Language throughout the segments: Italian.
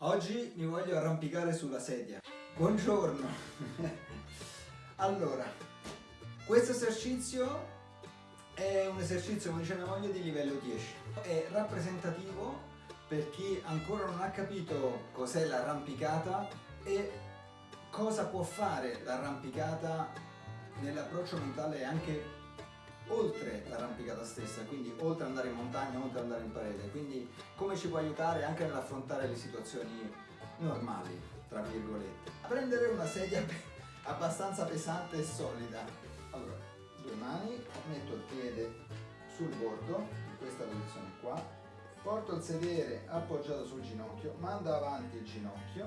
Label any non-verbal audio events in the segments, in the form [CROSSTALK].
Oggi mi voglio arrampicare sulla sedia. Buongiorno! [LAUGHS] allora, questo esercizio è un esercizio, come dice mia moglie, di livello 10. È rappresentativo per chi ancora non ha capito cos'è l'arrampicata e cosa può fare l'arrampicata nell'approccio mentale anche oltre l'arrampicata stessa, quindi oltre andare in montagna, oltre andare in parete, quindi come ci può aiutare anche nell'affrontare le situazioni normali, tra virgolette. A prendere una sedia [LAUGHS] abbastanza pesante e solida. Allora, due mani, metto il piede sul bordo, in questa posizione qua, porto il sedere appoggiato sul ginocchio, mando avanti il ginocchio,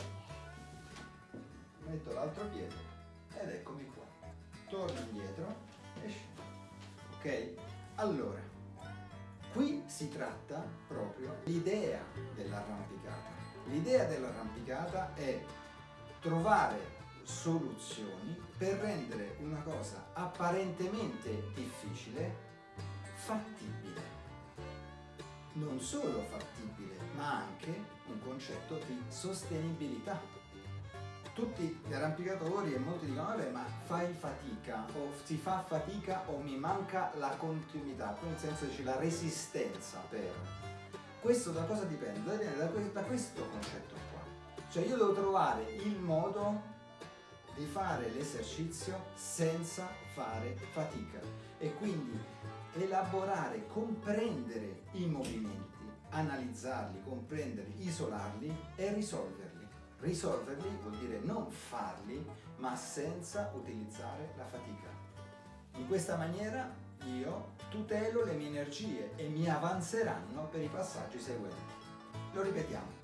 metto l'altro piede ed eccomi qua. Torno indietro e ok? Allora, qui si tratta proprio l'idea dell'arrampicata. L'idea dell'arrampicata è trovare soluzioni per rendere una cosa apparentemente difficile fattibile. Non solo fattibile, ma anche un concetto di sostenibilità tutti gli arrampicatori e molti dicono vabbè ma fai fatica o si fa fatica o mi manca la continuità, nel senso dice la resistenza per. Questo da cosa dipende? Da questo concetto qua. Cioè io devo trovare il modo di fare l'esercizio senza fare fatica e quindi elaborare, comprendere i movimenti, analizzarli, comprenderli, isolarli e risolverli. Risolverli vuol dire non farli, ma senza utilizzare la fatica. In questa maniera io tutelo le mie energie e mi avanzeranno per i passaggi seguenti. Lo ripetiamo.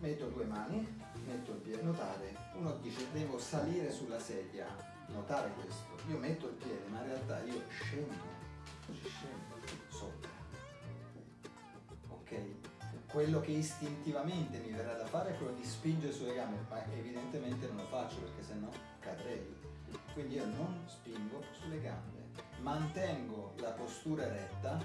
Metto due mani, metto il piede, notare, uno dice devo salire sulla sedia, notare questo, io metto il piede ma in realtà io scendo, scendo ok? Quello che istintivamente mi verrà da fare è quello di spingere sulle gambe, ma evidentemente non lo faccio perché sennò cadrei. Quindi io non spingo sulle gambe, mantengo la postura retta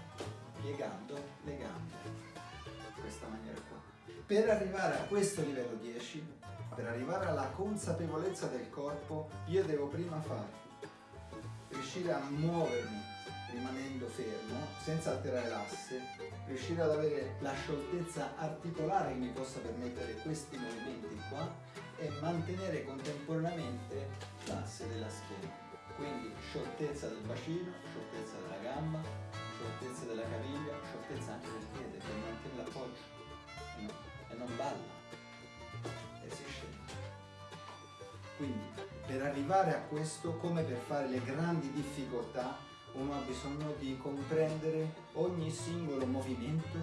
piegando le gambe, in questa maniera qua. Per arrivare a questo livello 10, per arrivare alla consapevolezza del corpo, io devo prima fare, riuscire a muovermi rimanendo fermo, senza alterare l'asse, riuscire ad avere la scioltezza articolare che mi possa permettere questi movimenti qua e mantenere contemporaneamente l'asse della schiena. Quindi scioltezza del bacino, scioltezza della gamba, scioltezza della caviglia, scioltezza anche del piede per mantenere l'appoggio no? e non balla e si scende. Quindi per arrivare a questo, come per fare le grandi difficoltà, uno ha bisogno di comprendere ogni singolo movimento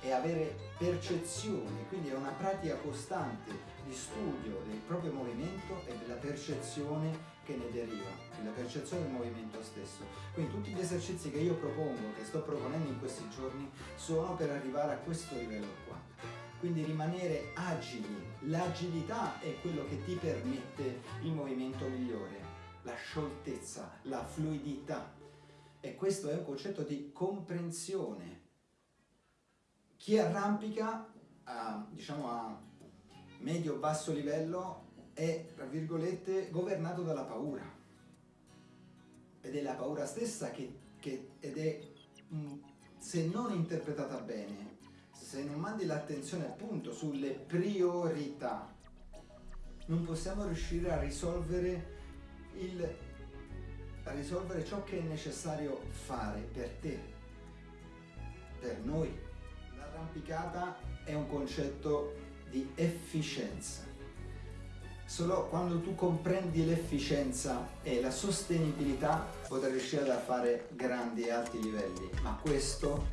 e avere percezione, quindi è una pratica costante di studio del proprio movimento e della percezione che ne deriva, della percezione del movimento stesso. Quindi tutti gli esercizi che io propongo, che sto proponendo in questi giorni, sono per arrivare a questo livello qua. Quindi rimanere agili, l'agilità è quello che ti permette il movimento migliore, la scioltezza, la fluidità, e questo è un concetto di comprensione. Chi arrampica a, diciamo a medio-basso livello è, tra virgolette, governato dalla paura. Ed è la paura stessa che, che ed è, se non interpretata bene, se non mandi l'attenzione appunto sulle priorità, non possiamo riuscire a risolvere il a risolvere ciò che è necessario fare per te, per noi. L'arrampicata è un concetto di efficienza. Solo quando tu comprendi l'efficienza e la sostenibilità potrai riuscire a fare grandi e alti livelli, ma questo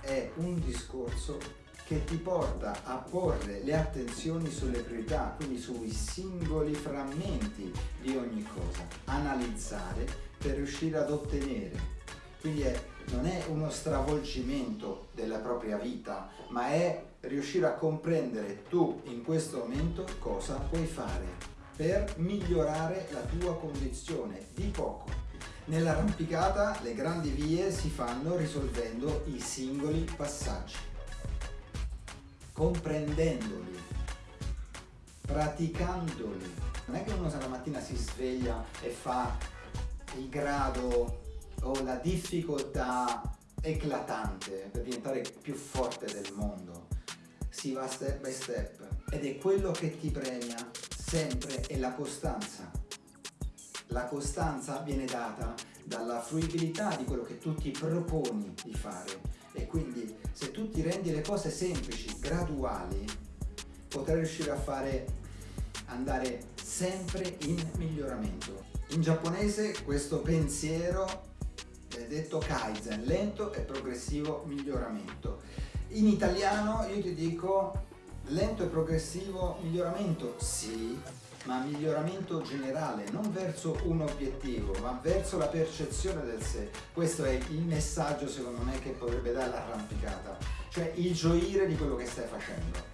è un discorso che ti porta a porre le attenzioni sulle priorità, quindi sui singoli frammenti di ogni cosa, analizzare per riuscire ad ottenere. Quindi è, non è uno stravolgimento della propria vita, ma è riuscire a comprendere tu in questo momento cosa puoi fare per migliorare la tua condizione di poco. Nell'arrampicata le grandi vie si fanno risolvendo i singoli passaggi comprendendoli praticandoli. Non è che uno la mattina si sveglia e fa il grado o la difficoltà eclatante per diventare più forte del mondo. Si va step by step ed è quello che ti premia sempre è la costanza. La costanza viene data dalla fruibilità di quello che tu ti proponi di fare rendi le cose semplici, graduali, potrai riuscire a fare andare sempre in miglioramento. In giapponese questo pensiero è detto Kaizen, lento e progressivo miglioramento. In italiano io ti dico lento e progressivo miglioramento, sì, ma miglioramento generale, non verso un obiettivo, ma verso la percezione del sé. Questo è il messaggio secondo me che potrebbe dare l'arrampicata, cioè il gioire di quello che stai facendo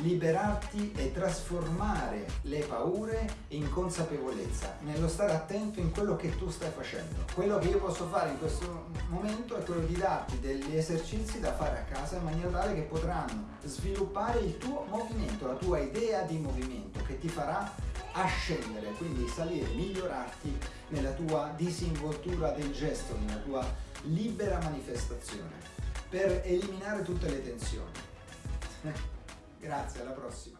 liberarti e trasformare le paure in consapevolezza, nello stare attento in quello che tu stai facendo. Quello che io posso fare in questo momento è quello di darti degli esercizi da fare a casa in maniera tale che potranno sviluppare il tuo movimento, la tua idea di movimento che ti farà ascendere, quindi salire, migliorarti nella tua disinvoltura del gesto, nella tua libera manifestazione, per eliminare tutte le tensioni. [LAUGHS] Grazie, alla prossima.